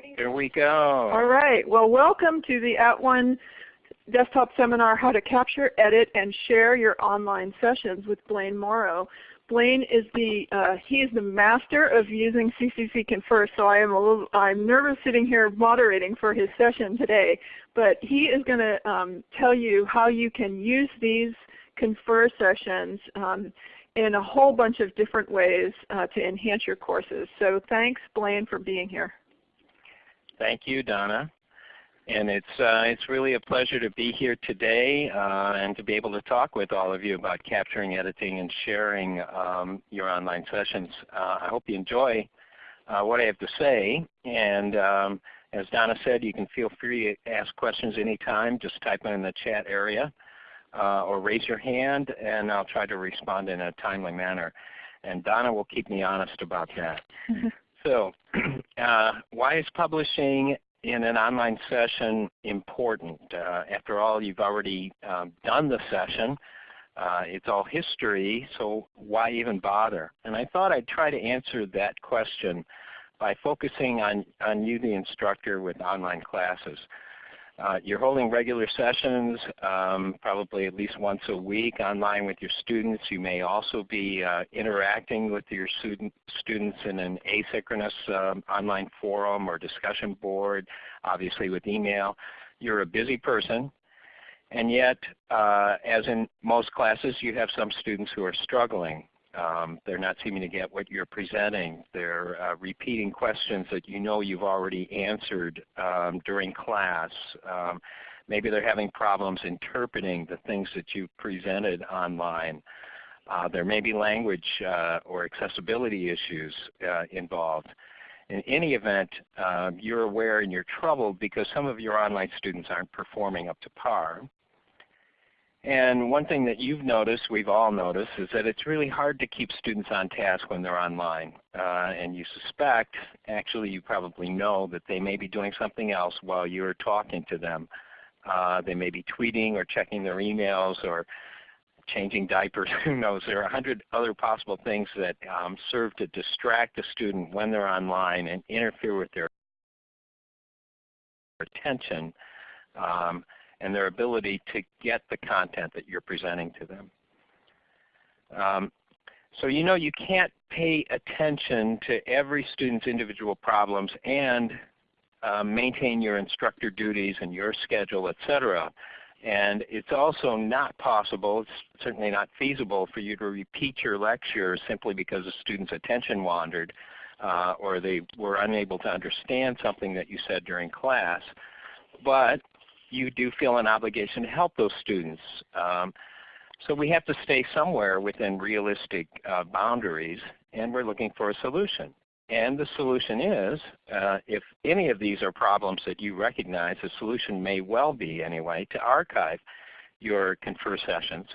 Here we go. All right. Well, welcome to the At One desktop seminar, How to Capture, Edit, and Share Your Online Sessions with Blaine Morrow. Blaine is the uh, he is the master of using CCC Confer, so I am a little I'm nervous sitting here moderating for his session today. But he is going to um, tell you how you can use these Confer sessions um, in a whole bunch of different ways uh, to enhance your courses. So thanks Blaine for being here. Thank you, Donna. And it's, uh, it's really a pleasure to be here today uh, and to be able to talk with all of you about capturing, editing, and sharing um, your online sessions. Uh, I hope you enjoy uh, what I have to say. And um, as Donna said, you can feel free to ask questions anytime. Just type them in the chat area uh, or raise your hand and I'll try to respond in a timely manner. And Donna will keep me honest about that. So uh, why is publishing in an online session important? Uh, after all, you've already um, done the session. Uh, it's all history, so why even bother? And I thought I'd try to answer that question by focusing on, on you, the instructor, with online classes. Uh, you're holding regular sessions, um, probably at least once a week online with your students. You may also be uh, interacting with your student, students in an asynchronous um, online forum or discussion board, obviously with email. You're a busy person. And yet, uh, as in most classes, you have some students who are struggling. Um, they're not seeming to get what you're presenting. They're uh, repeating questions that you know you've already answered um, during class. Um, maybe they're having problems interpreting the things that you've presented online. Uh, there may be language uh, or accessibility issues uh, involved. In any event, um, you're aware and you're troubled because some of your online students aren't performing up to par. And one thing that you've noticed, we've all noticed, is that it's really hard to keep students on task when they're online. Uh, and you suspect, actually you probably know, that they may be doing something else while you're talking to them. Uh, they may be tweeting or checking their emails or changing diapers, who knows. There are a hundred other possible things that um, serve to distract the student when they're online and interfere with their attention. Um, and their ability to get the content that you're presenting to them. Um, so you know you can't pay attention to every student's individual problems and uh, maintain your instructor duties and your schedule, etc. And it's also not possible, it's certainly not feasible for you to repeat your lecture simply because a student's attention wandered uh, or they were unable to understand something that you said during class. But you do feel an obligation to help those students. Um, so we have to stay somewhere within realistic uh, boundaries, and we're looking for a solution. And the solution is, uh, if any of these are problems that you recognize, the solution may well be anyway to archive your Confer sessions.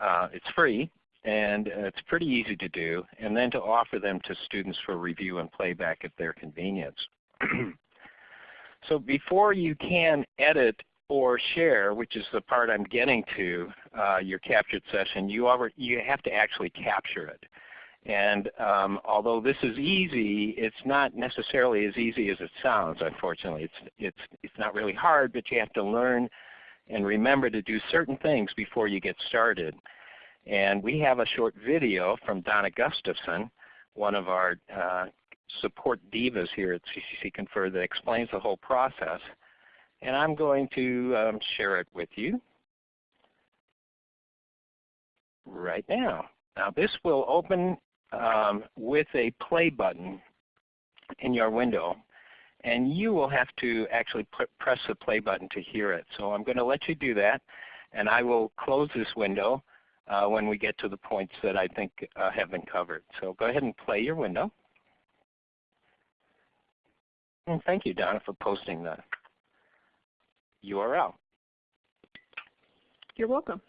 Uh, it's free, and it's pretty easy to do, and then to offer them to students for review and playback at their convenience. So before you can edit or share, which is the part I'm getting to, uh, your captured session, you, already, you have to actually capture it. And um, although this is easy, it's not necessarily as easy as it sounds, unfortunately. It's, it's, it's not really hard, but you have to learn and remember to do certain things before you get started. And we have a short video from Donna Gustafson, one of our uh, support divas here at CCC Confer that explains the whole process. And I'm going to um, share it with you right now. Now this will open um, with a play button in your window. And you will have to actually press the play button to hear it. So I'm going to let you do that. And I will close this window uh, when we get to the points that I think uh, have been covered. So go ahead and play your window. And thank you, Donna, for posting the URL. You're welcome.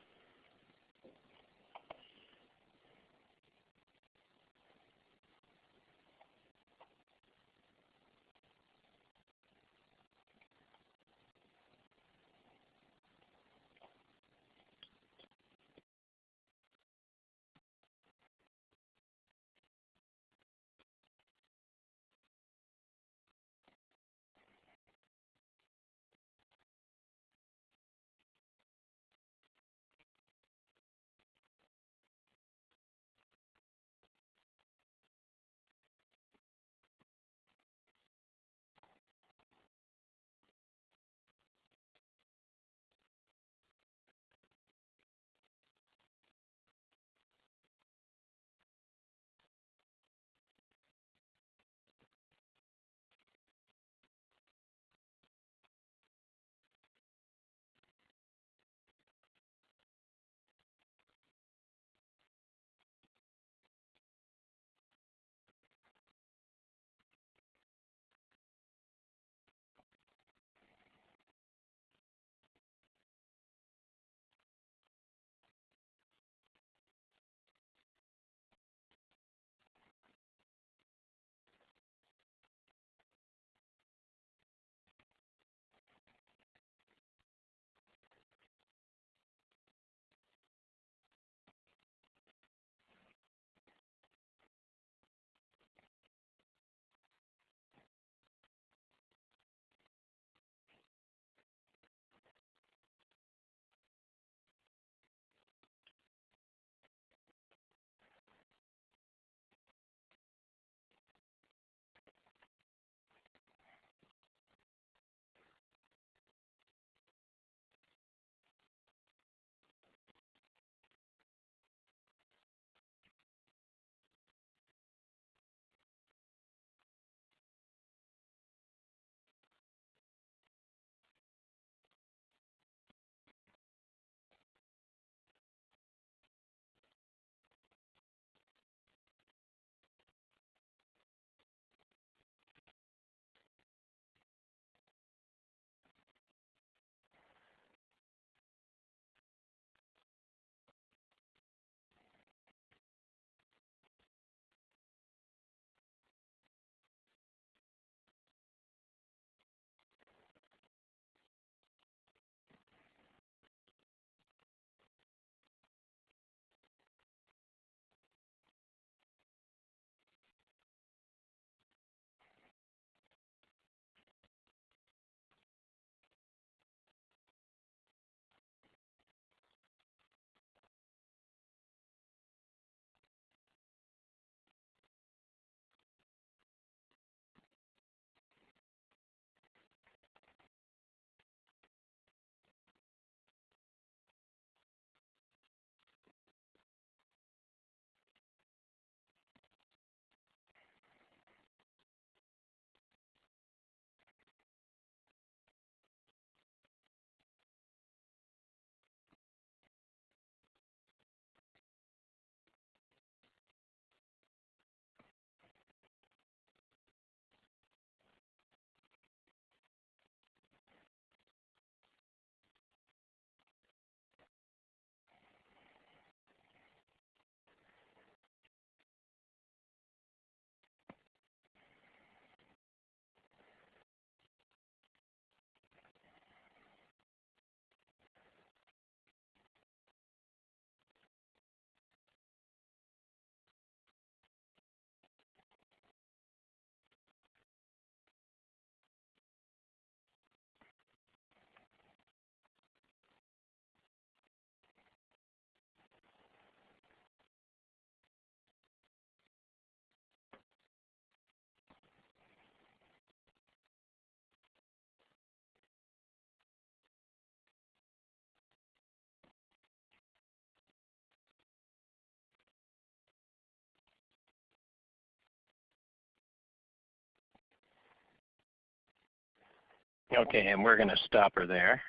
Okay, and we're going to stop her there.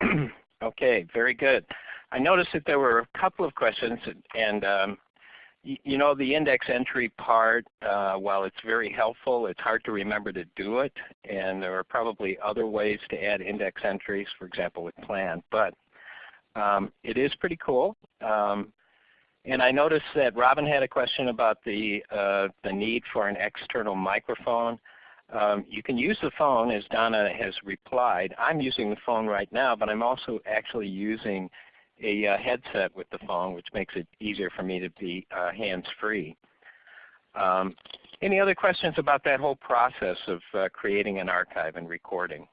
okay, very good. I noticed that there were a couple of questions, and um, you know the index entry part, uh, while it's very helpful, it's hard to remember to do it, and there are probably other ways to add index entries, for example with plan, but um, it is pretty cool. Um, and I noticed that Robin had a question about the, uh, the need for an external microphone. Um, you can use the phone as Donna has replied. I'm using the phone right now, but I'm also actually using a uh, headset with the phone, which makes it easier for me to be uh, hands-free. Um, any other questions about that whole process of uh, creating an archive and recording?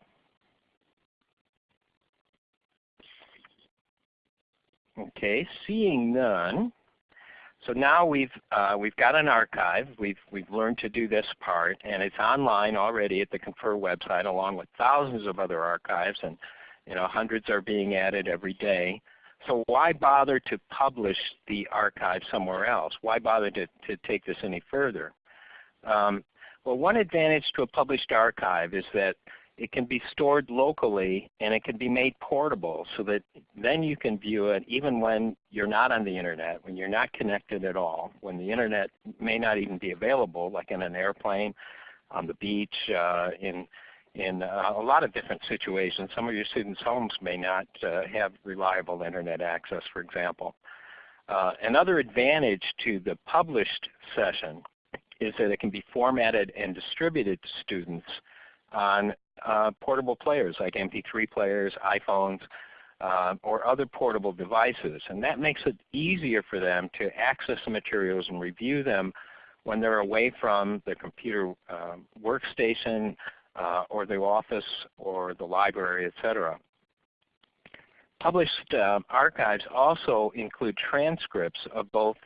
Okay, seeing none. So now we've uh, we've got an archive. We've we've learned to do this part, and it's online already at the Confer website, along with thousands of other archives, and you know hundreds are being added every day. So why bother to publish the archive somewhere else? Why bother to, to take this any further? Um, well, one advantage to a published archive is that it can be stored locally and it can be made portable so that then you can view it even when you're not on the Internet, when you're not connected at all, when the Internet may not even be available, like in an airplane, on the beach, uh, in in uh, a lot of different situations. Some of your students' homes may not uh, have reliable Internet access, for example. Uh, another advantage to the published session is that it can be formatted and distributed to students on uh, portable players like MP3 players, iPhones, uh, or other portable devices. And that makes it easier for them to access the materials and review them when they're away from the computer uh, workstation uh, or the office or the library, etc. Published uh, archives also include transcripts of both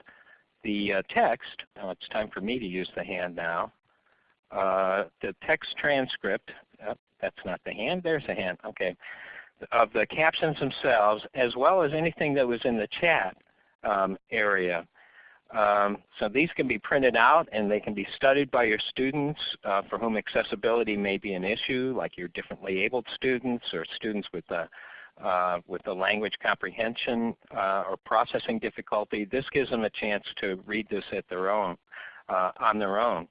the uh, text, now it's time for me to use the hand now, uh, the text transcript, that's not the hand, there's the hand, okay, of the captions themselves as well as anything that was in the chat um, area. Um, so these can be printed out and they can be studied by your students uh, for whom accessibility may be an issue, like your differently abled students or students with a, uh, with a language comprehension uh, or processing difficulty. This gives them a chance to read this at their own, uh, on their own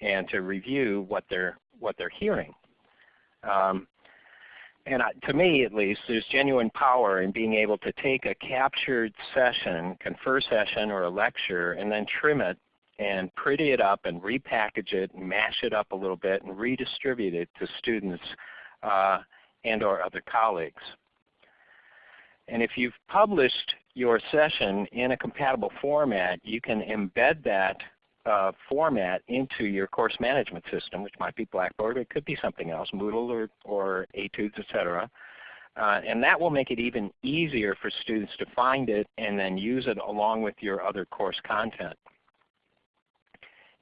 and to review what they're, what they're hearing. Um, and to me at least, there's genuine power in being able to take a captured session, confer session or a lecture, and then trim it and pretty it up and repackage it and mash it up a little bit and redistribute it to students uh, and or other colleagues. And if you've published your session in a compatible format, you can embed that uh, format into your course management system, which might be Blackboard, it could be something else, Moodle or, or Etudes, etc. Uh, and that will make it even easier for students to find it and then use it along with your other course content.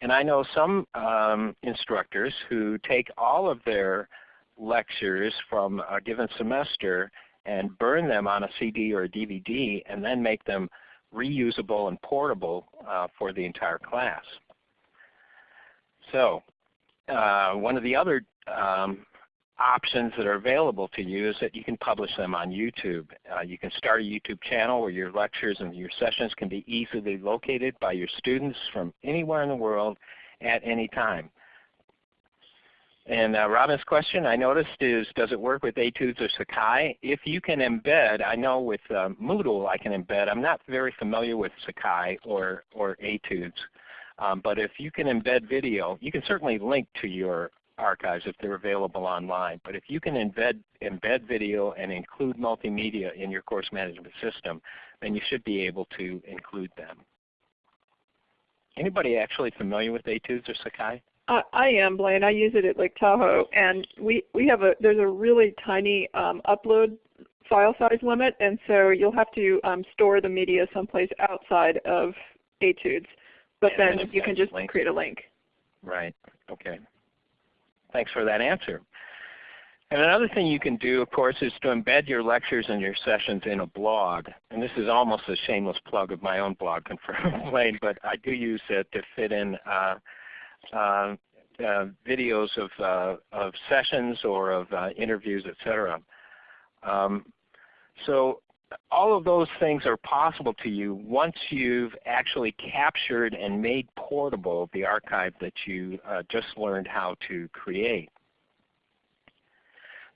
And I know some um, instructors who take all of their lectures from a given semester and burn them on a CD or a DVD and then make them reusable and portable uh, for the entire class. So uh, one of the other um, options that are available to you is that you can publish them on YouTube. Uh, you can start a YouTube channel where your lectures and your sessions can be easily located by your students from anywhere in the world at any time. And uh, Robin's question I noticed is, does it work with Etudes or Sakai? If you can embed, I know with uh, Moodle I can embed. I'm not very familiar with Sakai or, or. Um, but if you can embed video, you can certainly link to your archives if they're available online. But if you can embed, embed video and include multimedia in your course management system, then you should be able to include them. Anybody actually familiar with Etudes or Sakai? I, I am, Blaine. I use it at Lake Tahoe, and we we have a there's a really tiny um, upload file size limit, and so you'll have to um, store the media someplace outside of Etudes. But then you can just link. create a link. Right. Okay. Thanks for that answer. And another thing you can do, of course, is to embed your lectures and your sessions in a blog. And this is almost a shameless plug of my own blog, Confirm Blaine, but I do use it to fit in uh, uh, uh, videos of, uh, of sessions or of uh, interviews, etc. Um, so all of those things are possible to you once you've actually captured and made portable the archive that you just learned how to create.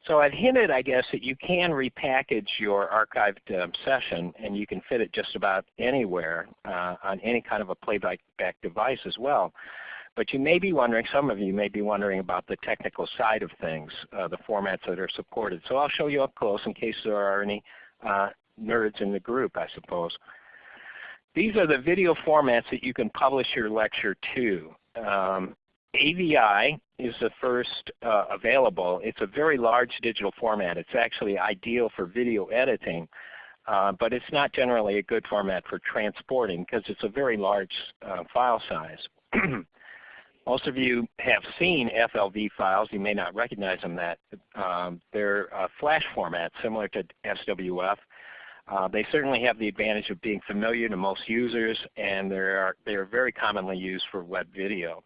So I've hinted, I guess, that you can repackage your archived um, session and you can fit it just about anywhere uh, on any kind of a playback device as well. But you may be wondering, some of you may be wondering about the technical side of things, uh, the formats that are supported. So I'll show you up close in case there are any uh, nerds in the group, I suppose. These are the video formats that you can publish your lecture to. Um, AVI is the first uh, available. It's a very large digital format. It's actually ideal for video editing, uh, but it's not generally a good format for transporting because it's a very large uh, file size. Most of you have seen FLV files. You may not recognize them that. Um, they're a flash format similar to SWF. Uh, they certainly have the advantage of being familiar to most users and they are, they are very commonly used for web video.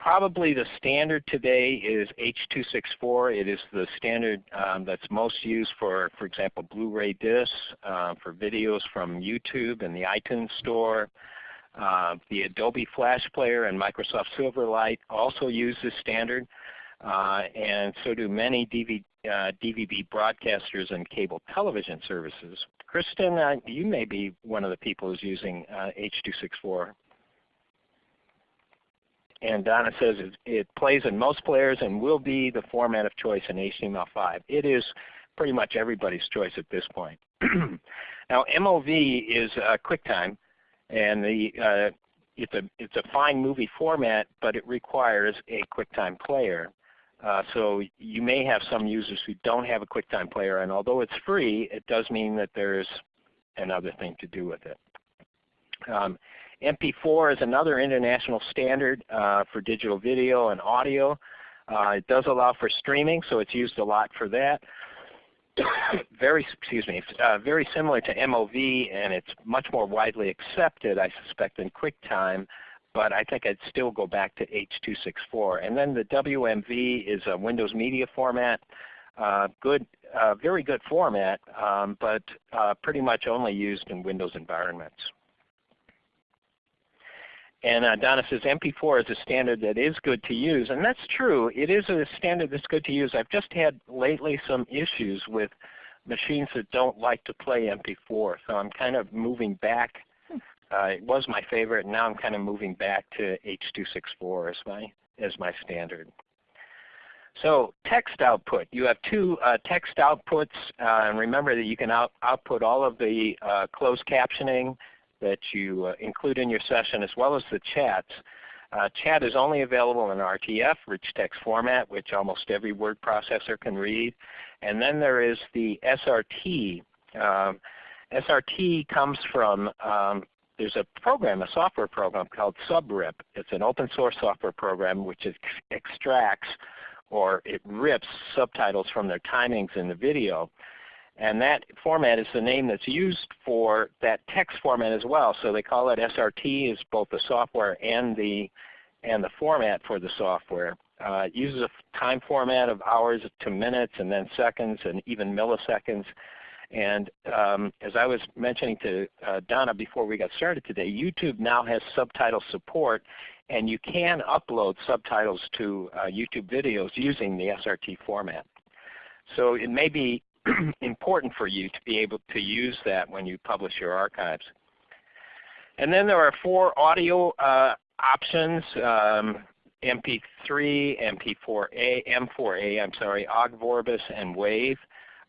Probably the standard today is H.264. It is the standard um, that's most used for, for example, Blu-ray discs, uh, for videos from YouTube and the iTunes Store. Uh, the Adobe Flash Player and Microsoft Silverlight also use this standard, uh, and so do many uh, DVB broadcasters and cable television services. Kristen, uh, you may be one of the people who's using H.264 and Donna says it, it, plays in most players and will be the format of choice in HTML5. It is pretty much everybody's choice at this point. now MOV is uh, QuickTime, and the uh, it's a it's a fine movie format, but it requires a QuickTime player. Uh, so you may have some users who don't have a QuickTime player, and although it's free, it does mean that there's another thing to do with it. Um, MP4 is another international standard uh, for digital video and audio. Uh, it does allow for streaming, so it's used a lot for that. very, excuse me, uh, very similar to MOV, and it's much more widely accepted, I suspect, than QuickTime. But I think I'd still go back to H.264. And then the WMV is a Windows Media format. Uh, good, uh, very good format, um, but uh, pretty much only used in Windows environments. And uh, Donna says MP4 is a standard that is good to use, and that's true. It is a standard that's good to use. I've just had lately some issues with machines that don't like to play MP4, so I'm kind of moving back. Uh, it was my favorite, and now I'm kind of moving back to H.264 as my as my standard. So text output. You have two uh, text outputs, uh, and remember that you can out output all of the uh, closed captioning that you uh, include in your session as well as the chats. Uh, chat is only available in RTF, rich text format, which almost every word processor can read. And then there is the SRT. Um, SRT comes from, um, there's a program, a software program called SubRip. It's an open source software program which ex extracts or it rips subtitles from their timings in the video. And that format is the name that's used for that text format as well. So they call it SRT is both the software and the and the format for the software. Uh, it uses a time format of hours to minutes and then seconds and even milliseconds. And um, as I was mentioning to uh, Donna before we got started today, YouTube now has subtitle support and you can upload subtitles to uh, YouTube videos using the SRT format. So it may be important for you to be able to use that when you publish your archives. And then there are four audio uh, options, um, MP3, MP4A, M4A, I'm sorry, Ogg Vorbis, and Wave.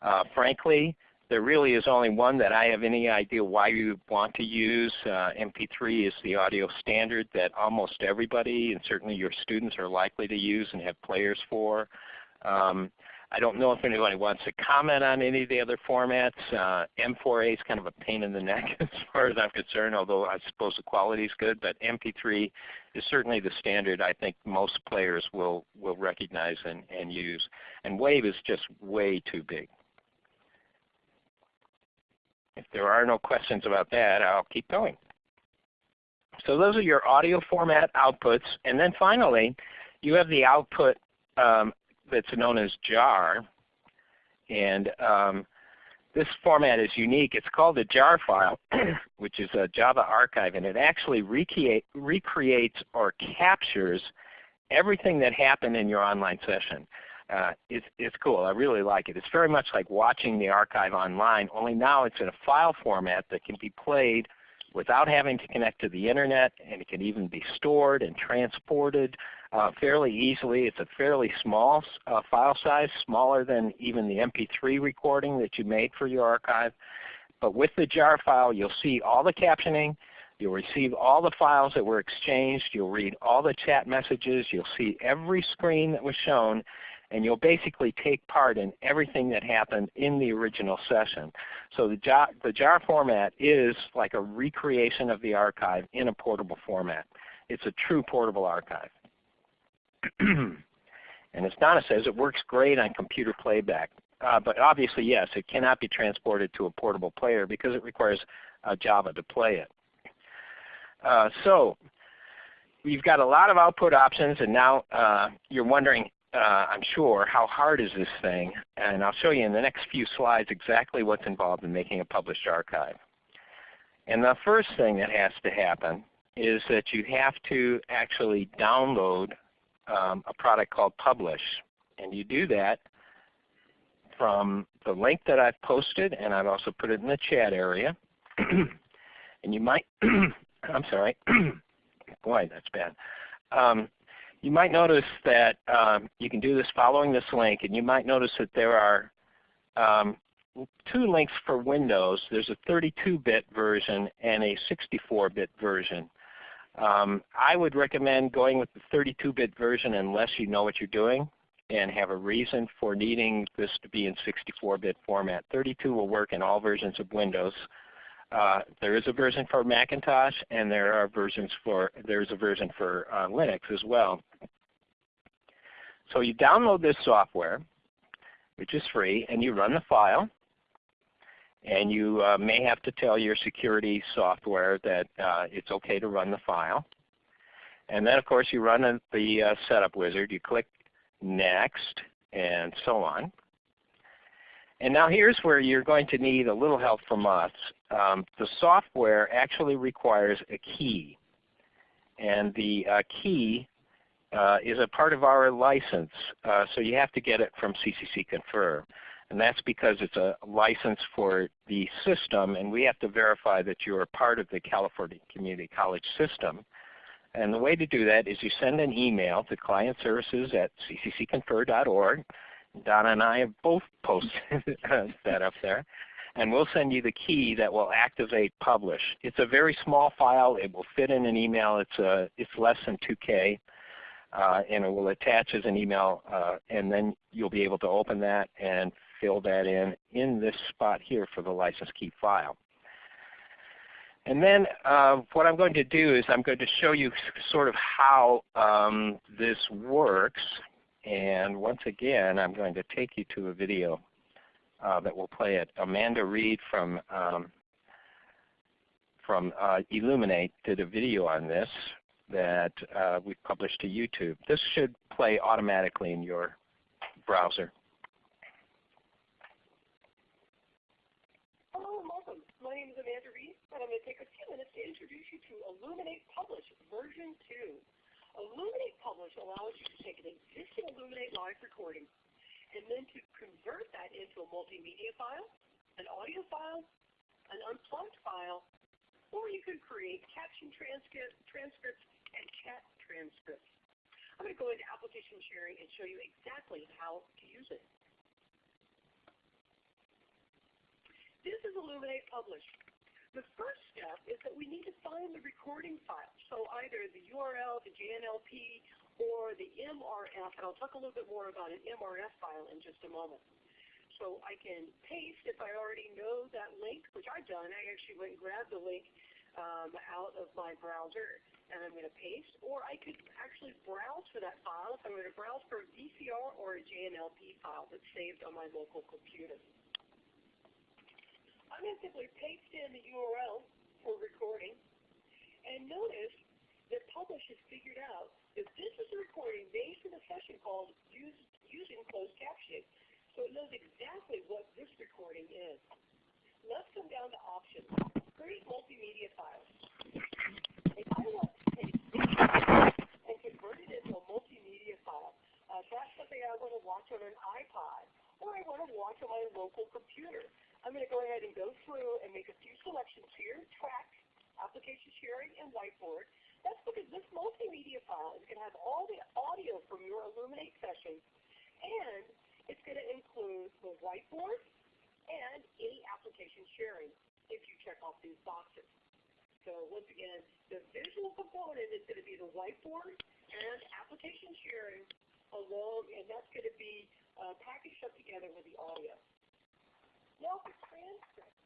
Uh, frankly, there really is only one that I have any idea why you would want to use. Uh, MP3 is the audio standard that almost everybody, and certainly your students, are likely to use and have players for. Um, I don't know if anybody wants to comment on any of the other formats. Uh, M4A is kind of a pain in the neck as far as I'm concerned, although I suppose the quality is good. But MP3 is certainly the standard I think most players will, will recognize and, and use. And Wave is just way too big. If there are no questions about that, I'll keep going. So those are your audio format outputs. And then finally, you have the output um, that's known as jar. And um, this format is unique. It's called a jar file, which is a Java archive, and it actually recreate, recreates or captures everything that happened in your online session. Uh, it's, it's cool. I really like it. It's very much like watching the archive online, only now it's in a file format that can be played without having to connect to the Internet, and it can even be stored and transported uh, fairly easily. It's a fairly small uh, file size, smaller than even the MP3 recording that you made for your archive. But with the jar file, you'll see all the captioning. You'll receive all the files that were exchanged. You'll read all the chat messages. You'll see every screen that was shown and you'll basically take part in everything that happened in the original session. So the jar, the jar format is like a recreation of the archive in a portable format. It's a true portable archive. and as Donna says, it works great on computer playback. Uh, but obviously, yes, it cannot be transported to a portable player because it requires uh, Java to play it. Uh, so we've got a lot of output options, and now uh, you're wondering, uh, I'm sure, how hard is this thing? And I'll show you in the next few slides exactly what's involved in making a published archive. And the first thing that has to happen is that you have to actually download um, a product called Publish. And you do that from the link that I've posted, and I've also put it in the chat area. and you might, I'm sorry, boy, that's bad. Um, you might notice that um, you can do this following this link, and you might notice that there are um, two links for Windows. There's a 32-bit version and a 64-bit version. Um, I would recommend going with the 32-bit version unless you know what you're doing and have a reason for needing this to be in 64-bit format. 32 will work in all versions of Windows. Uh, there is a version for Macintosh, and there are versions for there's a version for uh, Linux as well. So you download this software, which is free, and you run the file. And you uh, may have to tell your security software that uh, it's okay to run the file. And then of course you run the uh, setup wizard. You click Next and so on. And now here's where you're going to need a little help from us. Um, the software actually requires a key. And the uh, key uh, is a part of our license. Uh, so you have to get it from CCC Confer. And that's because it's a license for the system and we have to verify that you are part of the California Community College system. And the way to do that is you send an email to client services at cccconfer.org Donna and I have both posted that up there. And we'll send you the key that will activate Publish. It's a very small file. It will fit in an email. It's, a, it's less than 2K. Uh, and it will attach as an email. Uh, and then you'll be able to open that and fill that in in this spot here for the license key file. And then uh, what I'm going to do is I'm going to show you sort of how um, this works. And once again, I'm going to take you to a video uh, that will play it. Amanda Reed from um, from uh, Elluminate did a video on this that uh, we published to YouTube. This should play automatically in your browser. Hello and welcome. My name is Amanda Reed, and I'm going to take a few minutes to introduce you to Elluminate Publish version 2. Elluminate Publish allows you to take an existing Elluminate live recording and then to convert that into a multimedia file, an audio file, an unplugged file, or you can create caption transcript, transcripts and chat transcripts. I'm going to go into application sharing and show you exactly how to use it. This is Elluminate Publish. The first step is that we need to find the recording file. So either the URL, the JNLP, or the MRF, and I'll talk a little bit more about an MRF file in just a moment. So I can paste if I already know that link, which I've done. I actually went and grabbed the link um, out of my browser and I'm going to paste, or I could actually browse for that file if I'm going to browse for a VCR or a JNLP file that's saved on my local computer. To simply paste in the URL for recording. And notice that Publish has figured out that this is a recording they closed captioning. So it knows exactly what this recording is. Let's come down to options. Create multimedia files. If I want to take and convert it into a multimedia file, uh, that's something I want to watch on an iPod, or I want to watch on my local computer. Go through and make a few selections here, track, application sharing, and whiteboard. That's because this multimedia file is going to have all the audio from your Elluminate sessions, and it's going to include the whiteboard and any application sharing if you check off these boxes. So once again, the visual component is going to be the whiteboard and application sharing along, and that's going to be uh, packaged up together with the audio. Now for transcript,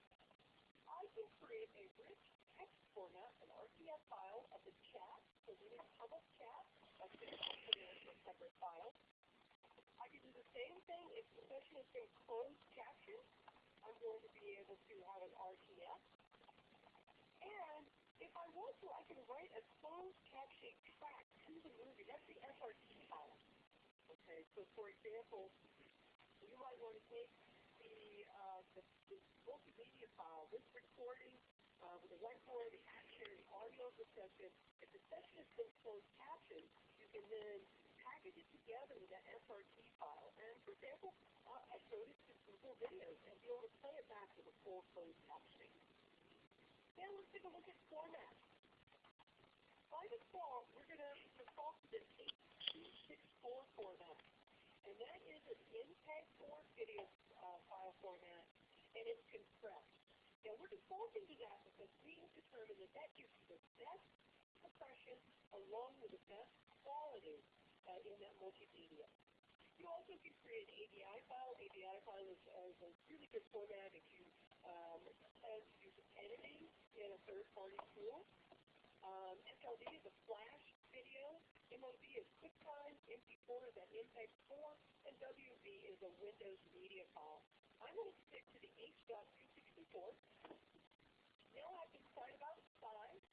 I can create a rich text format, an RTF file of the chat, so we need public chat, that's going to be a separate file. I can do the same thing if the session has been closed captioned. I'm going to be able to have an RTF. And if I want to, I can write a closed captioning track to the movie. That's the SRT file. Okay, so for example, you might want to take uh, the multimedia file, this recording uh, with the whiteboard, the action, audio of the session. If the session is been closed captioned, you can then package it together with that SRT file. And for example, uh, showed it to Google Videos and be able to play it back with a full closed captioning. Now let's take a look at format. By default, we're going to default to this H.264 format. And that is an MPEG-4 video uh, file format, and it's compressed. Now we're defaulting to that because we have determined that that gives you the best compression along with the best quality uh, in that multimedia. You also can create an AVI file. AVI file is, is a really good format if you um, plan to do some editing in a third-party tool. Um, FLV is a flash video. MOV is QuickTime. MP4 is an MPEG-4. WMV is a Windows media file. I'm going to stick to the H.264. Now I to decide about size.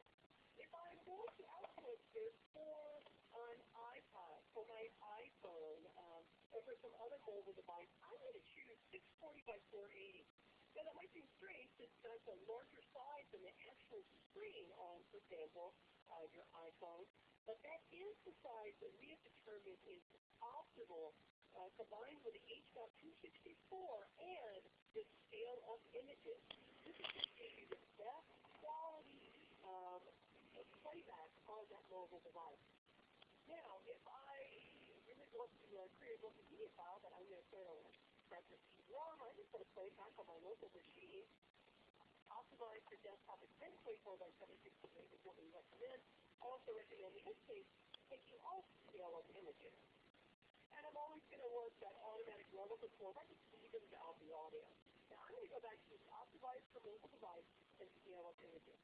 If I'm going to output this for an iPod, for my iPhone, um, or for some other mobile device, I'm going to choose 640 by 480. Now that might seem strange since that's a larger size than the actual screen on, for example, uh, your iPhone, but that is the size that we have determined is optimal uh, combined with the H.264 and the scale of images. This is going to give you the best quality um, playback on that mobile device. Now, if I really want to uh, create a multimedia file that I'm going to put on separate CD-ROM, I'm just going to play back on my local machine. Optimized for desktop expense 24 by 768 is what we recommend. I also recommend, in this case, taking off scale of images. And I'm always going to want that automatic level control. I can even out the audio. Now I'm going to go back to this optimized for mobile device and scale of images.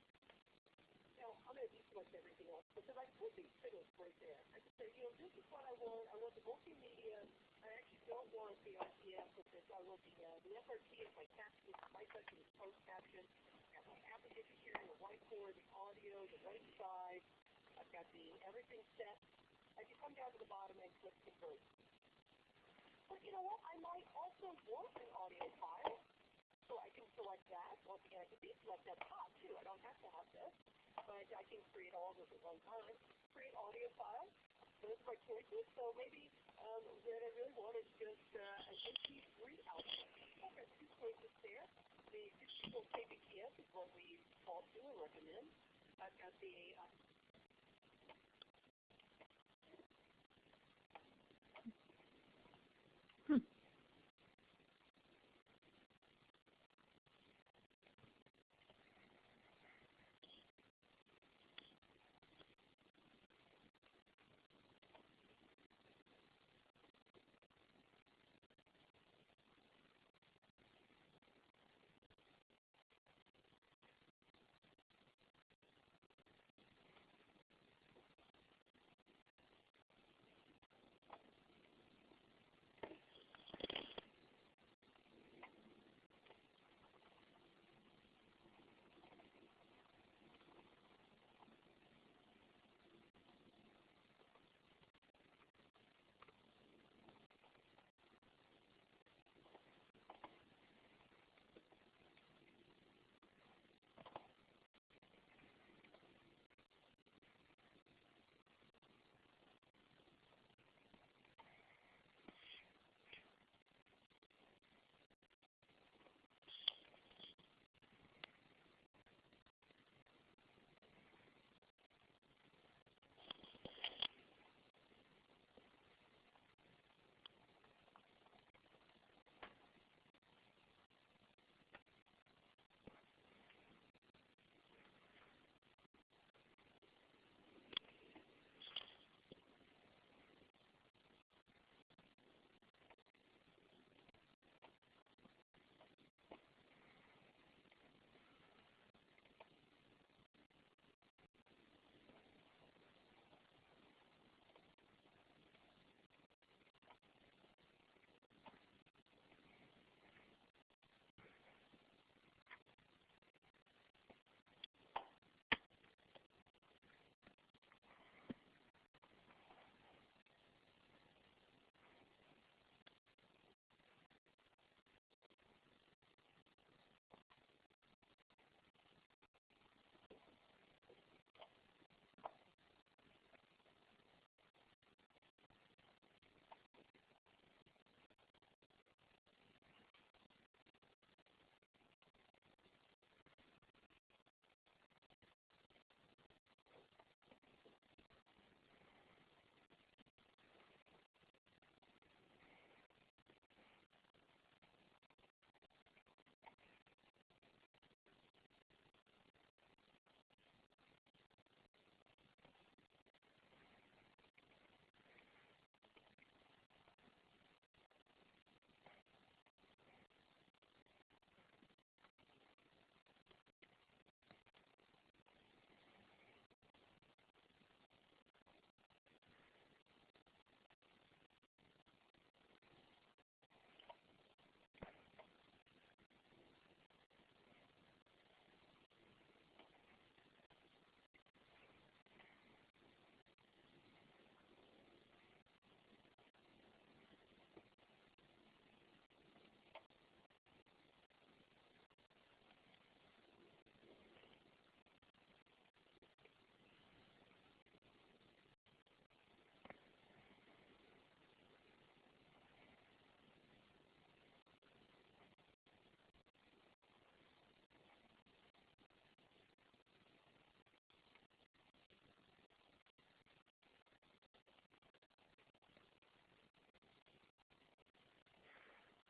Now I'm going to deselect everything else because I put these signals right there. I can say, you know, this is what I want. I want the multimedia. I actually don't want the RTF with this. I want the, uh, the SRT is my caption, my section is post caption. I've got my application here, the whiteboard, the audio, the right side. Got the everything set. I can come down to the bottom and click convert. But you know what? I might also want an audio file. So I can select that. Once again, I can deselect that top too. I don't have to have this. But I can create all of this at one time. Create audio file. Those are my choices. So maybe um, what I really want is just uh, an MP3 output. I've got two choices there. The 64 kbps is what we default to and recommend. I've got the uh,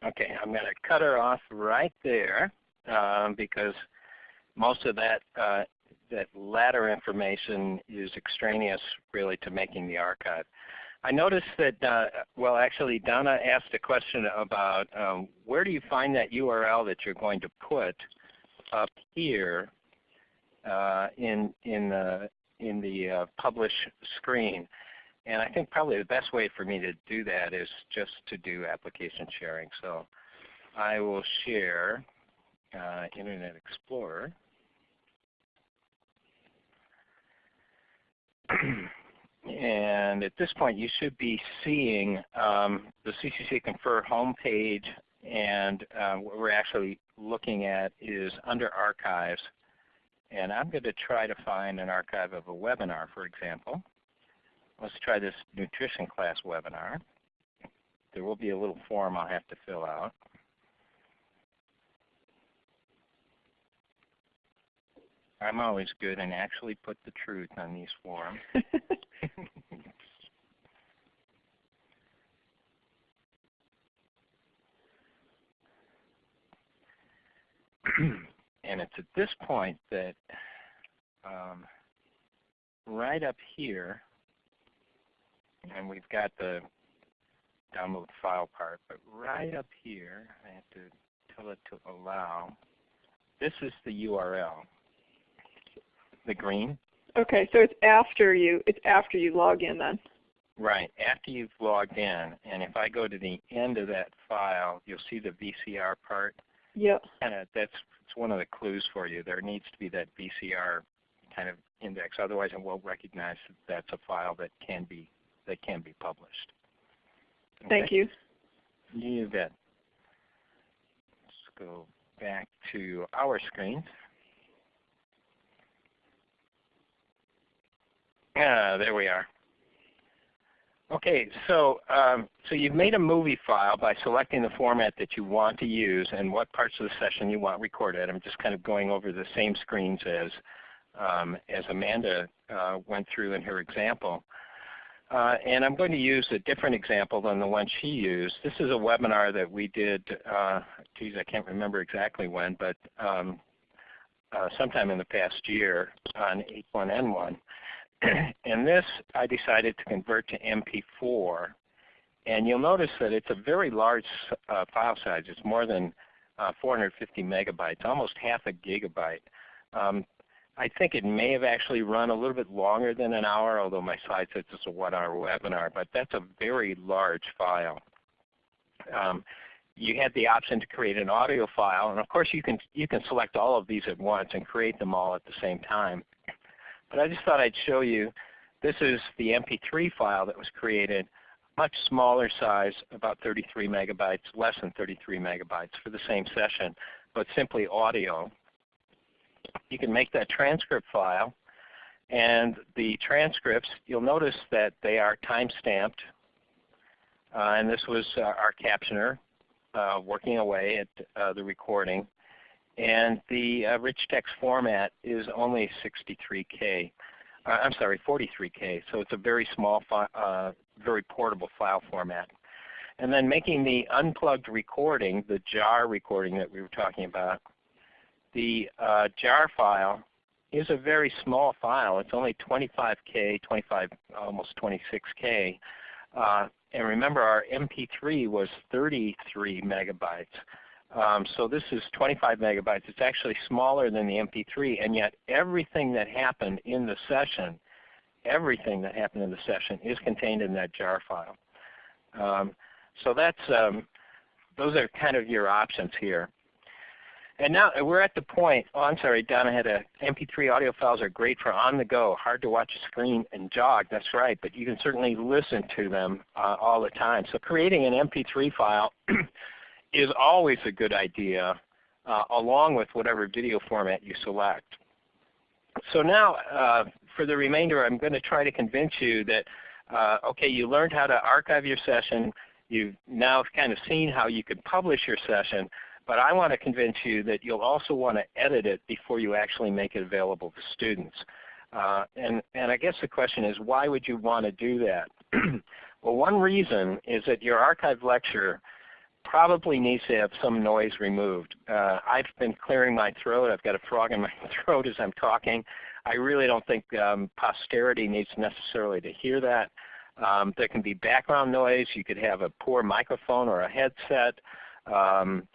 Okay, I'm going to cut her off right there um, because most of that uh, that latter information is extraneous really to making the archive. I noticed that, uh, well actually Donna asked a question about um, where do you find that URL that you're going to put up here uh, in, in the, in the uh, publish screen. And I think probably the best way for me to do that is just to do application sharing. So I will share uh, Internet Explorer. and at this point you should be seeing um, the CCC Confer homepage and uh, what we're actually looking at is under archives. And I'm going to try to find an archive of a webinar for example. Let's try this nutrition class webinar. There will be a little form I'll have to fill out. I'm always good and actually put the truth on these forms. and it's at this point that um, right up here, and we've got the download file part, but right up here, I have to tell it to allow. This is the URL the green. Okay, so it's after you it's after you log in then. Right, after you've logged in, and if I go to the end of that file, you'll see the VCR part. Yep. And that's it's one of the clues for you. There needs to be that VCR kind of index, otherwise it won't recognize that that's a file that can be that can be published. Okay? Thank you. You bet. Let's go back to our screen. Yeah, there we are. Okay, so um, so you've made a movie file by selecting the format that you want to use and what parts of the session you want recorded. I'm just kind of going over the same screens as um, as Amanda uh, went through in her example. Uh, and I'm going to use a different example than the one she used. This is a webinar that we did, uh, geez, I can't remember exactly when, but um, uh, sometime in the past year on H1N1. and this I decided to convert to MP4. And you'll notice that it's a very large uh, file size. It's more than uh, 450 megabytes, almost half a gigabyte. Um, I think it may have actually run a little bit longer than an hour, although my slide says it's a one-hour webinar, but that's a very large file. Um, you had the option to create an audio file, and of course you can, you can select all of these at once and create them all at the same time. But I just thought I'd show you, this is the MP3 file that was created, much smaller size, about 33 megabytes, less than 33 megabytes for the same session, but simply audio. You can make that transcript file, and the transcripts, you'll notice that they are time-stamped. Uh, and this was uh, our captioner uh, working away at uh, the recording. And the uh, rich text format is only 63K. Uh, I'm sorry, 43K. So it's a very small, very portable file format. And then making the unplugged recording, the JAR recording that we were talking about, the uh, JAR file is a very small file. It's only 25K, 25, almost 26K. Uh, and remember our MP3 was 33 megabytes. Um, so this is 25 megabytes. It's actually smaller than the MP3, and yet everything that happened in the session, everything that happened in the session is contained in that jar file. Um, so that's um, those are kind of your options here. And now we're at the point, oh I'm sorry, Donna had a MP3 audio files are great for on the go, hard to watch a screen and jog, that's right, but you can certainly listen to them uh, all the time. So creating an MP3 file is always a good idea uh, along with whatever video format you select. So now uh, for the remainder I'm going to try to convince you that uh, okay you learned how to archive your session, you've now kind of seen how you could publish your session, but I want to convince you that you'll also want to edit it before you actually make it available to students. Uh, and, and I guess the question is why would you want to do that? well one reason is that your archive lecture probably needs to have some noise removed. Uh, I've been clearing my throat. I've got a frog in my throat as I'm talking. I really don't think um, posterity needs necessarily to hear that. Um, there can be background noise. You could have a poor microphone or a headset. Um,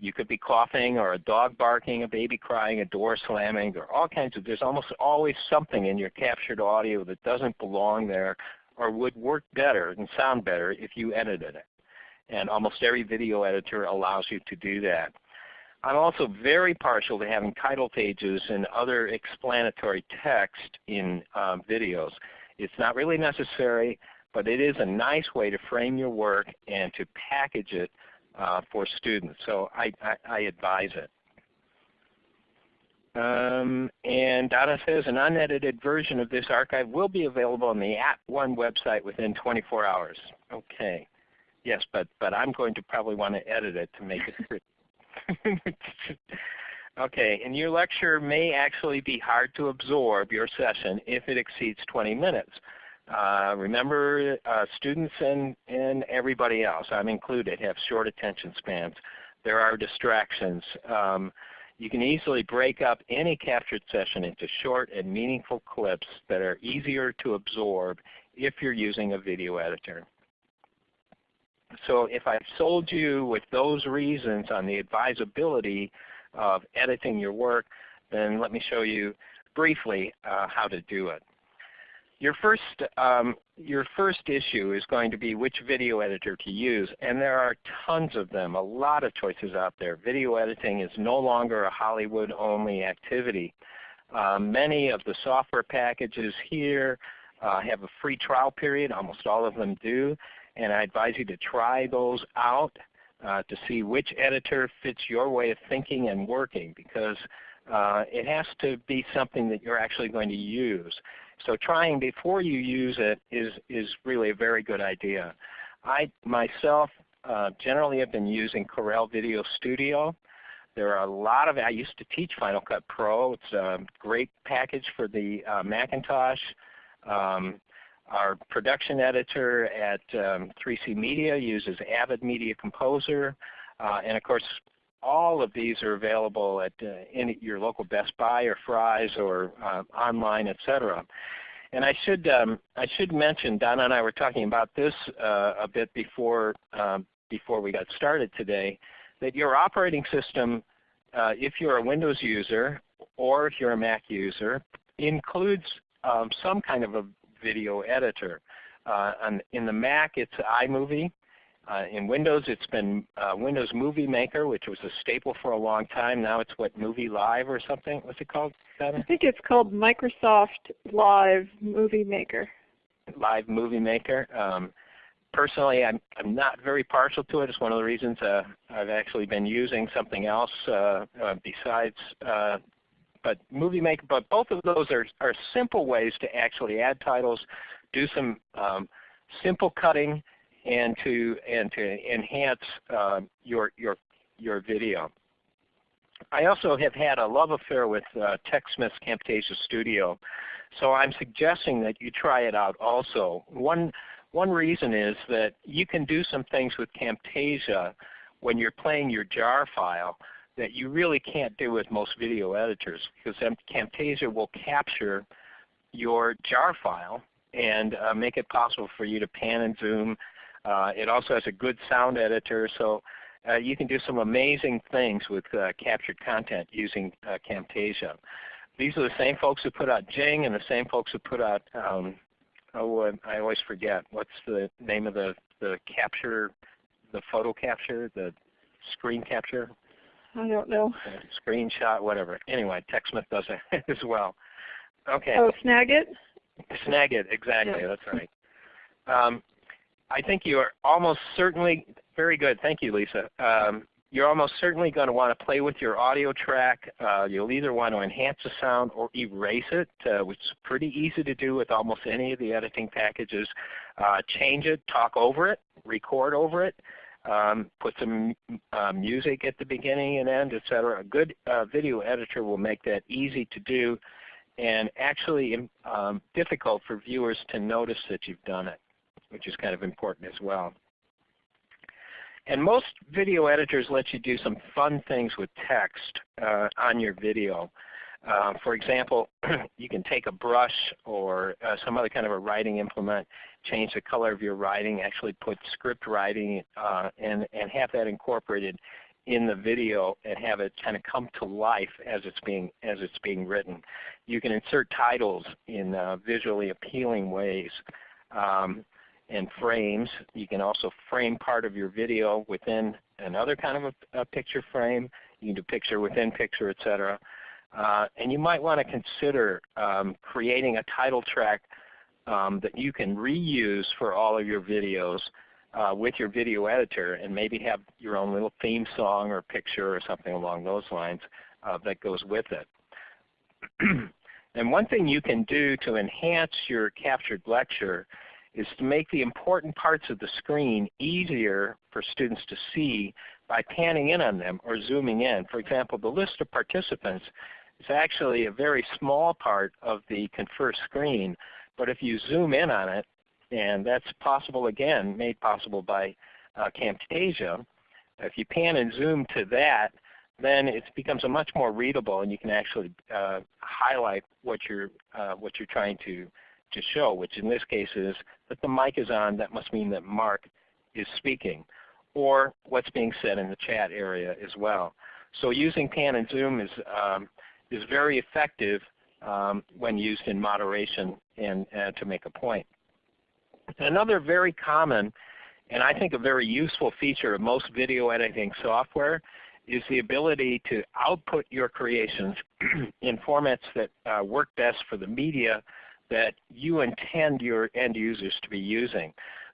you could be coughing or a dog barking, a baby crying, a door slamming. or all kinds of, there's almost always something in your captured audio that doesn't belong there or would work better and sound better if you edited it. And almost every video editor allows you to do that. I'm also very partial to having title pages and other explanatory text in um, videos. It's not really necessary, but it is a nice way to frame your work and to package it uh, for students. So I, I, I advise it. Um, and Donna says an unedited version of this archive will be available on the App @ONE website within 24 hours. Okay. Yes, but, but I'm going to probably want to edit it to make it okay, and your lecture may actually be hard to absorb your session if it exceeds 20 minutes. Uh, remember, uh, students and, and everybody else, I'm included, have short attention spans. There are distractions. Um, you can easily break up any captured session into short and meaningful clips that are easier to absorb if you're using a video editor. So if I've sold you with those reasons on the advisability of editing your work, then let me show you briefly uh, how to do it. Your first, um, your first issue is going to be which video editor to use, and there are tons of them, a lot of choices out there. Video editing is no longer a Hollywood-only activity. Um, many of the software packages here uh, have a free trial period, almost all of them do, and I advise you to try those out uh, to see which editor fits your way of thinking and working because uh, it has to be something that you're actually going to use. So trying before you use it is, is really a very good idea. I myself uh, generally have been using Corel Video Studio. There are a lot of, I used to teach Final Cut Pro. It's a great package for the uh, Macintosh. Um, our production editor at um, 3C Media uses Avid Media Composer. Uh, and of course, all of these are available at uh, any, your local Best Buy or Fry's or uh, online, etc. And I should um, I should mention, Donna and I were talking about this uh, a bit before um, before we got started today, that your operating system, uh, if you're a Windows user or if you're a Mac user, includes um, some kind of a video editor. Uh, in the Mac, it's iMovie. Uh, in Windows, it's been uh, Windows Movie Maker, which was a staple for a long time. Now it's what Movie Live or something. What's it called? I think it's called Microsoft Live Movie Maker. Live Movie Maker. Um, personally, I'm, I'm not very partial to it. It's one of the reasons uh, I've actually been using something else uh, uh, besides uh, but Movie Maker. But both of those are, are simple ways to actually add titles, do some um, simple cutting, and to and to enhance uh, your your your video. I also have had a love affair with uh, TechSmith's Camtasia Studio, so I'm suggesting that you try it out also. One one reason is that you can do some things with Camtasia when you're playing your jar file that you really can't do with most video editors because Camtasia will capture your jar file and uh, make it possible for you to pan and zoom it also has a good sound editor, so uh, you can do some amazing things with uh, captured content using uh, Camtasia. These are the same folks who put out Jing and the same folks who put out, um, oh, I always forget, what's the name of the, the capture, the photo capture, the screen capture? I don't know. screenshot, whatever. Anyway, TechSmith does it as well. Okay. Oh, Snagit? Snagit, exactly. Yeah. That's right. Um, I think you are almost certainly, very good, thank you Lisa. Um, you're almost certainly going to want to play with your audio track. Uh, you'll either want to enhance the sound or erase it, uh, which is pretty easy to do with almost any of the editing packages. Uh, change it, talk over it, record over it, um, put some uh, music at the beginning and end, etc. A good uh, video editor will make that easy to do and actually um, difficult for viewers to notice that you've done it which is kind of important as well. And most video editors let you do some fun things with text uh, on your video. Uh, for example, you can take a brush or uh, some other kind of a writing implement, change the color of your writing, actually put script writing uh, and, and have that incorporated in the video and have it kind of come to life as it's being, as it's being written. You can insert titles in uh, visually appealing ways. Um, and frames. You can also frame part of your video within another kind of a, a picture frame. You can do picture within picture, etc. Uh, and you might want to consider um, creating a title track um, that you can reuse for all of your videos uh, with your video editor and maybe have your own little theme song or picture or something along those lines uh, that goes with it. and one thing you can do to enhance your captured lecture is to make the important parts of the screen easier for students to see by panning in on them or zooming in. For example, the list of participants is actually a very small part of the Confer screen, but if you zoom in on it, and that's possible again, made possible by uh, Camtasia, if you pan and zoom to that, then it becomes a much more readable and you can actually uh, highlight what you're, uh, what you're trying to, to show, which in this case is that the mic is on, that must mean that Mark is speaking, or what's being said in the chat area as well. So using pan and zoom is um, is very effective um, when used in moderation and uh, to make a point. Another very common and I think a very useful feature of most video editing software is the ability to output your creations in formats that uh, work best for the media that you intend your end users to be using.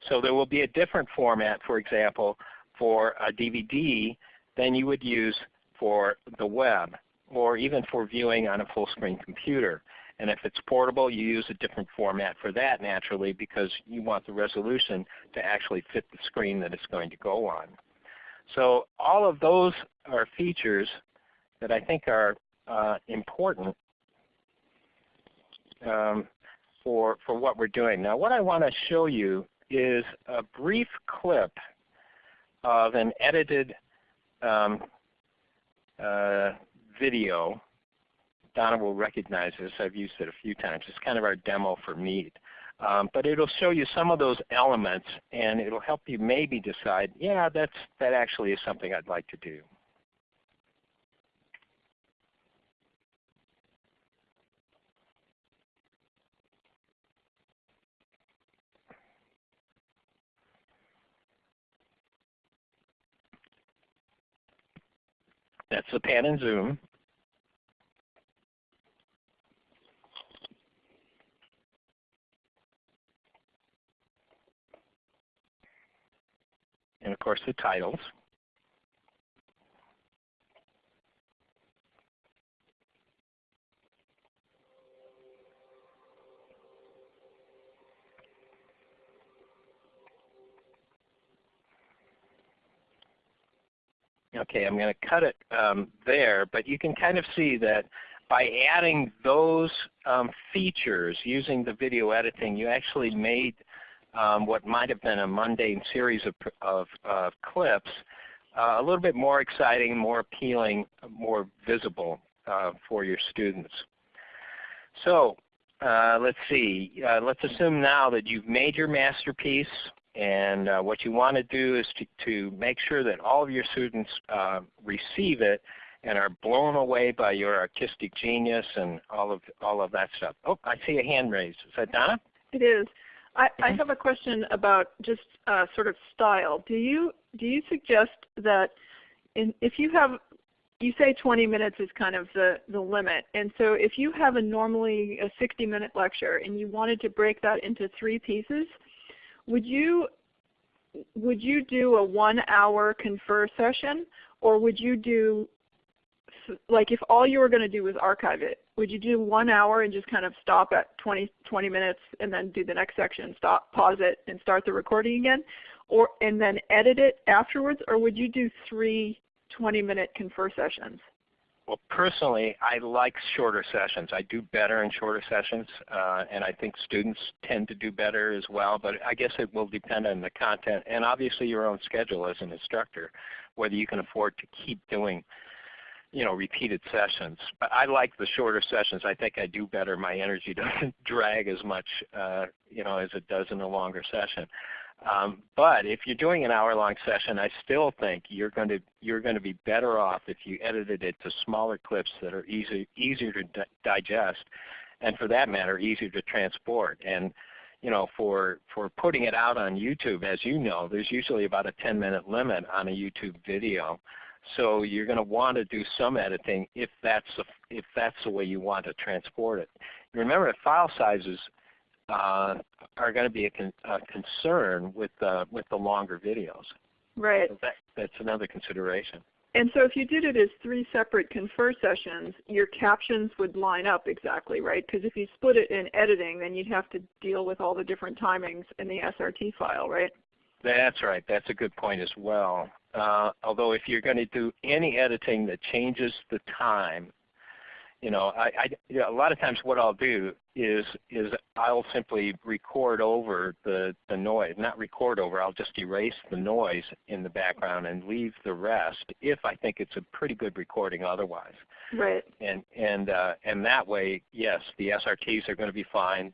So there will be a different format, for example, for a DVD than you would use for the web or even for viewing on a full screen computer. And if it's portable, you use a different format for that naturally because you want the resolution to actually fit the screen that it's going to go on. So all of those are features that I think are uh, important um, for, for what we're doing. Now what I want to show you is a brief clip of an edited um, uh, video. Donna will recognize this. I've used it a few times. It's kind of our demo for Meet. Um, but it'll show you some of those elements and it'll help you maybe decide, yeah, that's, that actually is something I'd like to do. That's the pan and zoom. And of course the titles. Okay, I'm going to cut it um, there, but you can kind of see that by adding those um, features using the video editing, you actually made um, what might have been a mundane series of, of, of clips uh, a little bit more exciting, more appealing, more visible uh, for your students. So uh, let's see. Uh, let's assume now that you've made your masterpiece and uh, what you want to do is to, to, make sure that all of your students uh, receive it and are blown away by your artistic genius and all of all of that stuff. Oh, I see a hand raised. Is that Donna? It is. I, I Mm-hmm. have a question about just uh, sort of style. Do you do you suggest that in, if you have you say 20 minutes is kind of the, the limit. And so if you have a normally a 60 minute lecture and you wanted to break that into three pieces, would you would you do a one hour confer session or would you do like if all you were going to do was archive it, would you do one hour and just kind of stop at 20, 20 minutes and then do the next section, stop, pause it, and start the recording again? Or, and then edit it afterwards? Or would you do three 20 minute confer sessions? Well, personally, I like shorter sessions. I do better in shorter sessions, uh, and I think students tend to do better as well. But I guess it will depend on the content and obviously your own schedule as an instructor, whether you can afford to keep doing you know, repeated sessions. But I like the shorter sessions. I think I do better. My energy doesn't drag as much, uh, you know, as it does in a longer session. Um, but if you're doing an hour-long session, I still think you're going to you're going to be better off if you edited it to smaller clips that are easy, easier to di digest, and for that matter, easier to transport. And you know, for for putting it out on YouTube, as you know, there's usually about a 10-minute limit on a YouTube video. So you're going to want to do some editing if that's the, if that's the way you want to transport it. Remember, file sizes uh, are going to be a, con a concern with uh, with the longer videos. Right. So that, that's another consideration. And so if you did it as three separate confer sessions, your captions would line up exactly, right? Because if you split it in editing, then you'd have to deal with all the different timings in the SRT file, right? That's right. That's a good point as well. Uh, although if you're going to do any editing that changes the time, you know, I, I you know, a lot of times what I'll do is is I'll simply record over the the noise, not record over. I'll just erase the noise in the background and leave the rest if I think it's a pretty good recording otherwise. Right. And and uh, and that way, yes, the SRTs are going to be fine.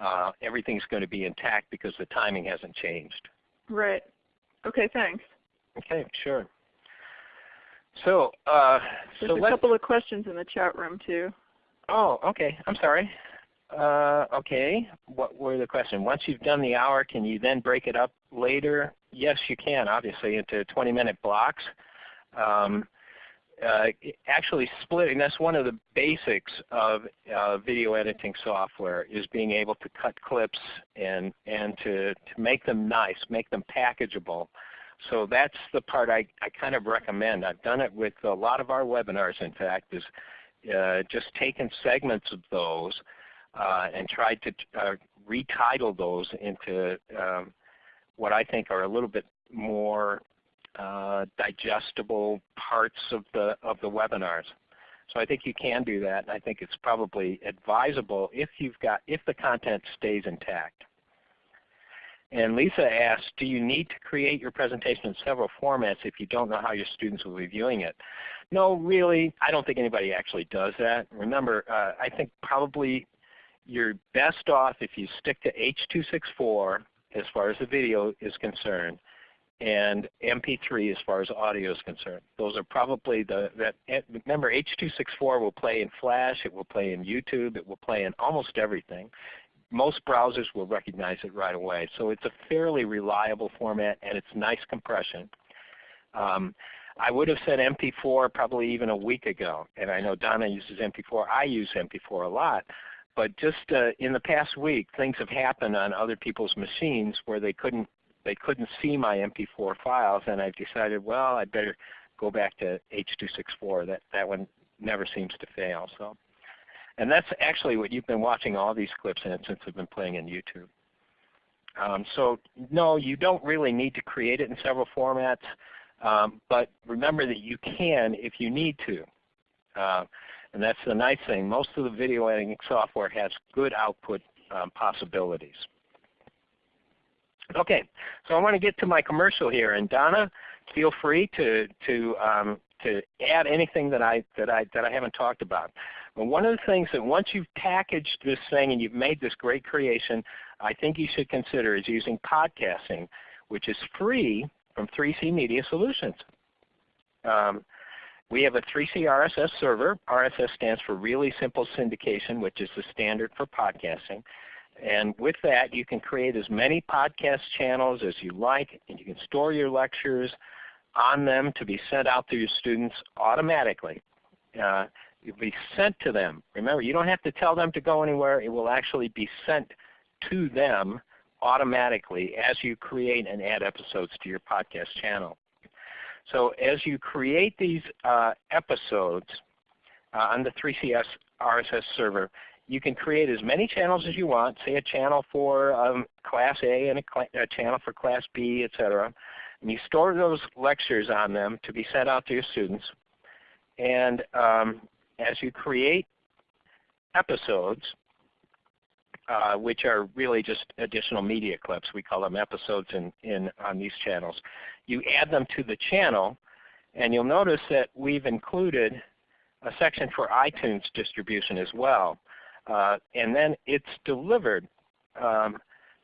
Uh, everything's going to be intact because the timing hasn't changed. Right. Okay. Thanks. Okay. Sure. So, uh, There's so a couple of questions in the chat room too. Oh, okay. I'm sorry. Uh, okay. What were the questions? Once you've done the hour, can you then break it up later? Yes, you can, obviously, into 20-minute blocks. Um, uh, actually splitting, that's one of the basics of uh, video editing software is being able to cut clips and, and to, to make them nice, make them packageable. So that's the part I, I kind of recommend. I've done it with a lot of our webinars, in fact, is uh, just taken segments of those uh, and tried to uh, retitle those into um, what I think are a little bit more uh, digestible parts of the, of the webinars. So I think you can do that, and I think it's probably advisable if you've got if the content stays intact. And Lisa asked, do you need to create your presentation in several formats if you don't know how your students will be viewing it? No, really, I don't think anybody actually does that. Remember, uh, I think probably you're best off if you stick to H.264 as far as the video is concerned and MP3 as far as audio is concerned. Those are probably the, that, remember H.264 will play in Flash, it will play in YouTube, it will play in almost everything most browsers will recognize it right away. So it's a fairly reliable format and it's nice compression. Um, I would have said MP4 probably even a week ago, and I know Donna uses MP4. I use MP4 a lot. But just uh, in the past week, things have happened on other people's machines where they couldn't they couldn't see my MP4 files, and I've decided, well, I better go back to H.264. That that one never seems to fail. So. And that's actually what you've been watching all these clips in since they've been playing in YouTube. Um, so no, you don't really need to create it in several formats, um, but remember that you can if you need to. Uh, and that's the nice thing. Most of the video editing software has good output um, possibilities. Okay, so I want to get to my commercial here, and Donna, feel free to to um, to add anything that I that I that I haven't talked about. But one of the things that once you've packaged this thing and you've made this great creation, I think you should consider is using podcasting, which is free from 3C Media Solutions. Um, we have a 3C RSS server. RSS stands for Really Simple Syndication, which is the standard for podcasting. And with that, you can create as many podcast channels as you like, and you can store your lectures on them to be sent out to your students automatically. Uh, it will be sent to them. Remember, you don't have to tell them to go anywhere. It will actually be sent to them automatically as you create and add episodes to your podcast channel. So as you create these uh, episodes uh, on the 3CS RSS server, you can create as many channels as you want, say a channel for um, Class A and a, a, channel for Class B, etc. And you store those lectures on them to be sent out to your students. And um, as you create episodes, uh, which are really just additional media clips, we call them episodes in, in, on these channels, you add them to the channel and you'll notice that we've included a section for iTunes distribution as well. Uh, and then it's delivered. Um,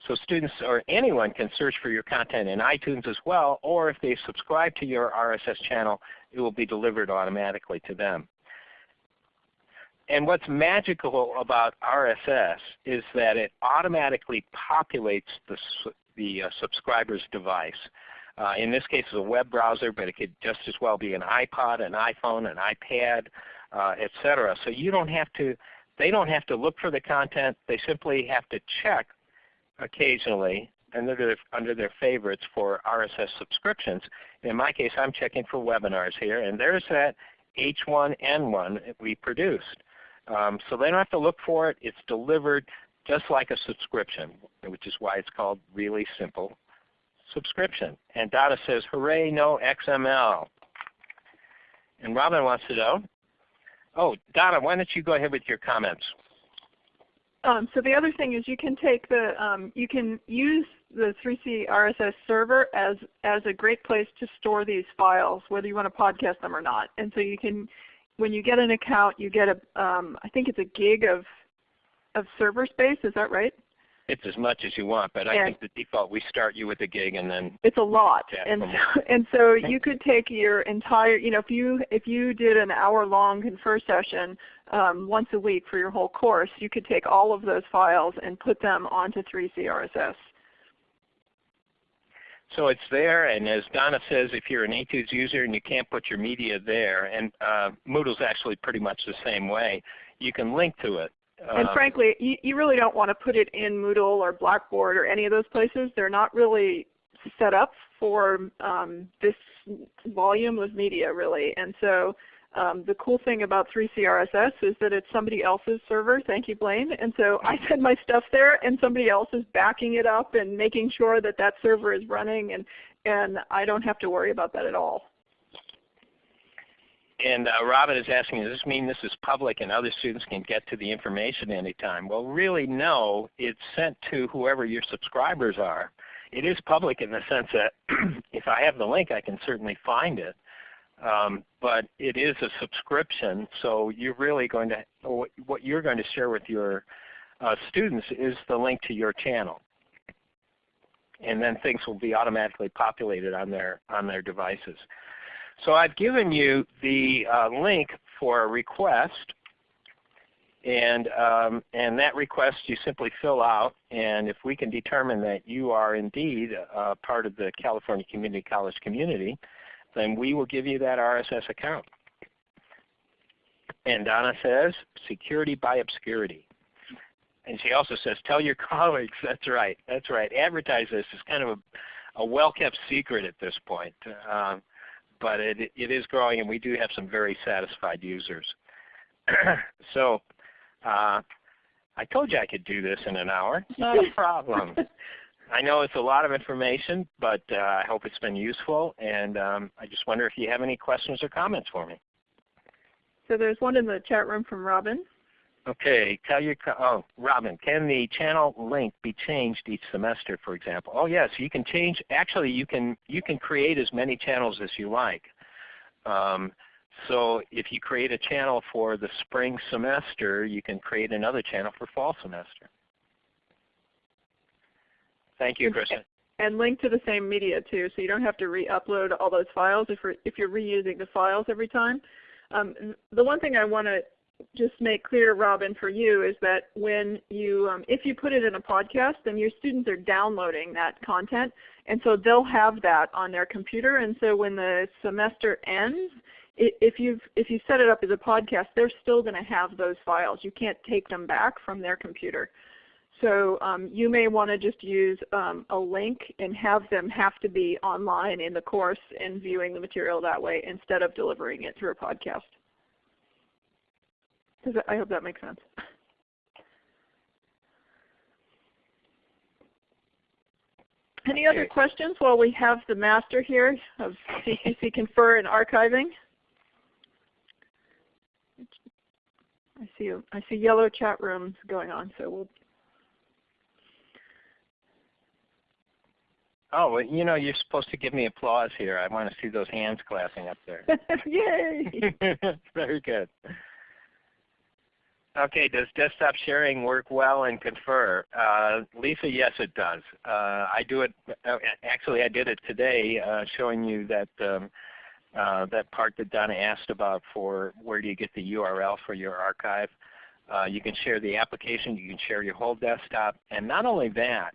so students or anyone can search for your content in iTunes as well, or if they subscribe to your RSS channel, it will be delivered automatically to them. And what's magical about RSS is that it automatically populates the, the uh, subscriber's device. Uh, in this case it's a web browser, but it could just as well be an iPod, an iPhone, an iPad, uh, etc. So you don't have to, they don't have to look for the content. They simply have to check occasionally under their, under their favorites for RSS subscriptions. In my case, I'm checking for webinars here, and there's that H1N1 we produced. Um, so they don't have to look for it. It's delivered just like a subscription, which is why it's called really simple subscription. And Donna says, hooray, no XML. And Robin wants to know, oh, Donna, why don't you go ahead with your comments? Um, so the other thing is you can take the, um, you can use the 3C RSS server as, as a great place to store these files, whether you want to podcast them or not. And so you can, when you get an account, you get a, um, I think it's a gig of, of server space, is that right? It's as much as you want, but I think the default we start you with a gig and then it's a lot. And so, and so you could take your entire, you know, if you if you did an hour long confer session um, once a week for your whole course, you could take all of those files and put them onto 3CRSS. So it's there, and as Donna says, if you're an Etudes user and you can't put your media there, and uh, Moodle's actually pretty much the same way, you can link to it. And um, frankly, you, you really don't want to put it in Moodle or Blackboard or any of those places. They're not really set up for um, this volume of media really. And so um, the cool thing about 3CRSS is that it's somebody else's server. Thank you, Blaine. And so I send my stuff there, and somebody else is backing it up and making sure that that server is running, and, and I don't have to worry about that at all. And uh, Robin is asking, does this mean this is public and other students can get to the information anytime? Well, really no. It's sent to whoever your subscribers are. It is public in the sense that if I have the link, I can certainly find it. Um, but it is a subscription, so you're really going to, what you're going to share with your uh, students is the link to your channel. And then things will be automatically populated on their, on their devices. So I've given you the uh, link for a request, and, um, and that request you simply fill out, and if we can determine that you are indeed uh, part of the California Community College community, then we will give you that RSS account. And Donna says, security by obscurity. And she also says, tell your colleagues. That's right. That's right. Advertise this. It's kind of a, a well-kept secret at this point. Um, but it, it is growing and we do have some very satisfied users. so uh, I told you I could do this in an hour. Not a problem. I know it's a lot of information, but uh, I hope it's been useful. And um, I just wonder if you have any questions or comments for me. So there's one in the chat room from Robin. Okay, tell your oh Robin, can the channel link be changed each semester, for example? Oh yes, you can change. Actually, you can you can create as many channels as you like. Um, so if you create a channel for the spring semester, you can create another channel for fall semester. Thank you, Kristen. And link to the same media too, so you don't have to re-upload all those files if, you're, if you're reusing the files every time. Um, the one thing I want to just make clear, Robin, for you is that when you, um, if you put it in a podcast, then your students are downloading that content, and so they'll have that on their computer. And so when the semester ends, if you've if you set it up as a podcast, they're still going to have those files. You can't take them back from their computer. So um, you may want to just use um, a link and have them have to be online in the course and viewing the material that way instead of delivering it through a podcast. That, I hope that makes sense. Any other questions while we have the master here of CCC Confer and archiving? I see I see yellow chat rooms going on, so we'll Oh, well, you know, you're supposed to give me applause here. I want to see those hands clapping up there. Yay! Very good. Okay, does desktop sharing work well in Confer? Uh, Lisa, yes it does. Uh, I do it, uh, actually I did it today uh, showing you that um, uh, that part that Donna asked about for where do you get the URL for your archive. You can share the application, you can share your whole desktop, and not only that,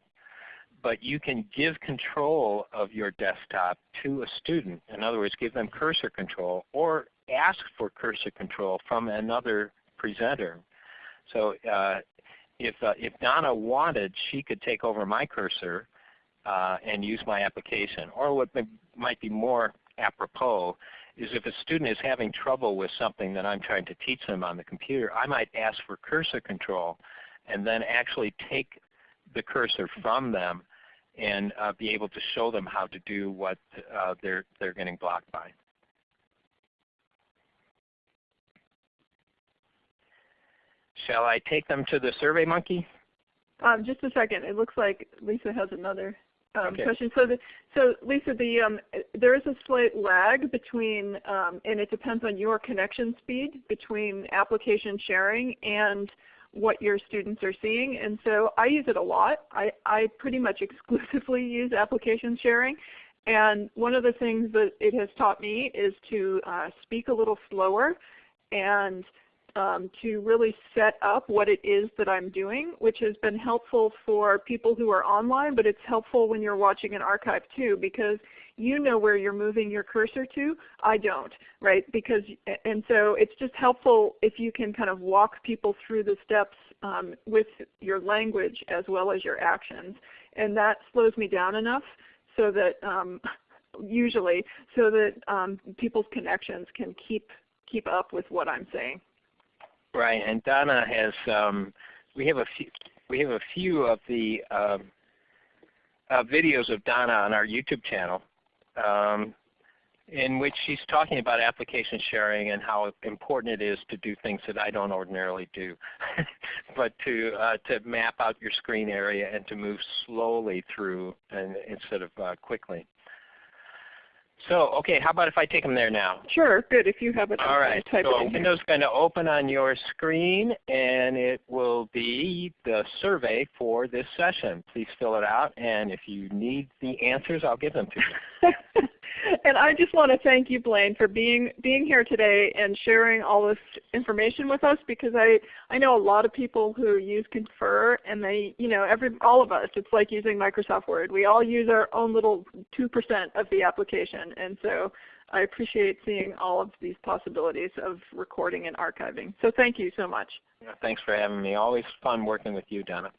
but you can give control of your desktop to a student. In other words, give them cursor control or ask for cursor control from another presenter. So uh, if, uh, if Donna wanted, she could take over my cursor uh, and use my application. Or what might be more apropos is if a student is having trouble with something that I'm trying to teach them on the computer, I might ask for cursor control and then actually take the cursor from them and uh, be able to show them how to do what uh, they're, they're getting blocked by. Shall I take them to the SurveyMonkey? Um, just a second. It looks like Lisa has another um, okay. question. So, the, so Lisa, the, um, there is a slight lag between, um, and it depends on your connection speed between application sharing and what your students are seeing. And so I use it a lot. I, I pretty much exclusively use application sharing. And one of the things that it has taught me is to uh, speak a little slower and um, to really set up what it is that I'm doing, which has been helpful for people who are online, but it's helpful when you're watching an archive too because you know where you're moving your cursor to. I don't, right? Because and so it's just helpful if you can kind of walk people through the steps um, with your language as well as your actions, and that slows me down enough so that um, usually so that um, people's connections can keep keep up with what I'm saying. Right, and Donna has um, we have a few we have a few of the um, uh, videos of Donna on our YouTube channel um, in which she's talking about application sharing and how important it is to do things that I don't ordinarily do, but to uh, to map out your screen area and to move slowly through and, instead of uh, quickly. So, okay, how about if I take them there now? Sure, good. If you have it, all right. Type so it Windows is going to open on your screen, and it will be the survey for this session. Please fill it out, and if you need the answers, I'll give them to you. and I just want to thank you, Blaine, for being being here today and sharing all this information with us because I I know a lot of people who use Confer and they you know every all of us it's like using Microsoft Word. We all use our own little two percent of the application, and so I appreciate seeing all of these possibilities of recording and archiving. So thank you so much. Thanks for having me. Always fun working with you, Donna.